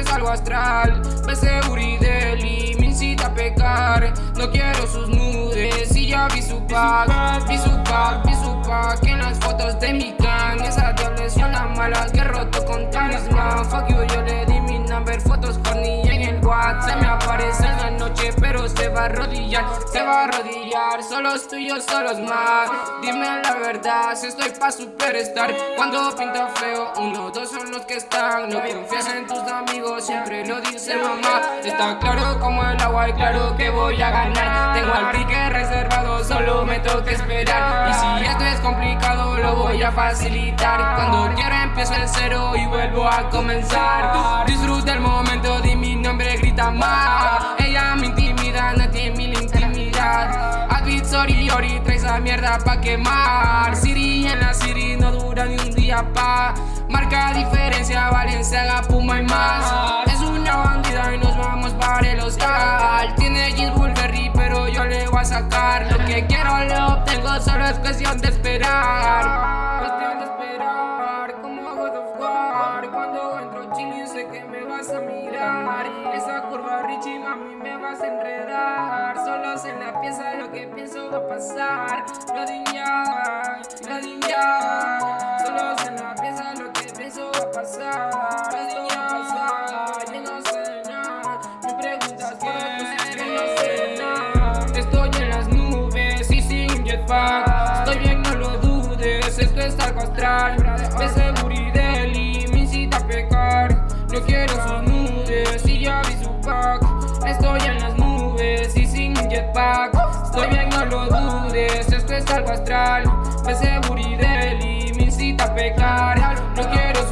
es algo astral. Ves Burideli, me incita a pecar. No quiero sus nudes y ya vi su pack Vi su pack, vi su pack En las fotos de mi clan va a arrodillar Se va a arrodillar, solos tú y yo solos más. Dime la verdad, si estoy pa' superstar Cuando pinta feo, uno, dos son los que están. No confías en tus amigos, siempre lo dice mamá. Está claro como el agua y claro que voy a ganar. Tengo al pique reservado, solo me toca esperar. Y si esto es complicado, lo voy a facilitar. Cuando quiero empiezo el cero y vuelvo a comenzar. Disfruta el momento, di mi nombre, grita más sorry, ori, trae esa mierda pa' quemar. Siri en la Siri no dura ni un día pa' Marca diferencia, Valencia, Puma y más. Es una bandida y nos vamos para el hostal. Tiene jeans Burberry pero yo le voy a sacar. Lo que quiero lo obtengo, solo es cuestión de esperar. Cuestión de esperar, como God of War Cuando entro chile sé que me vas a mirar que va a pasar. Lo ya, lo ya Solos en la pieza lo que pienso va a pasar. Lo ya, yo no sé nada. Me preguntas qué, pues yo no sé nada. Estoy en las nubes y sin jetpack Estoy bien, no lo dudes, esto es algo astral dudes, esto es algo astral De seguridad y me incita a pecar. No quiero